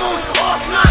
moon off night.